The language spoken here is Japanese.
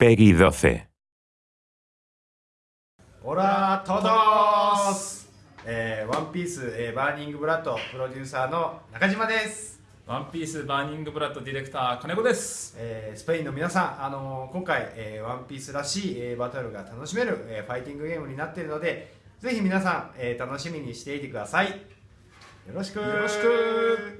PEGI 12. Hola a todos! えー、ワンピース、えー、バーニングブラッドプロデューサーの中島です、ワンピースバーニングブラッドディレクター金子です。えー、スペインの皆さん、あのー今回、えー、ワンピースらしい、えー、バトルが楽しめる、えー、ファイティングゲームになっているのでぜひ皆さん、えー、楽しみにしていてくださいよろしくよろしく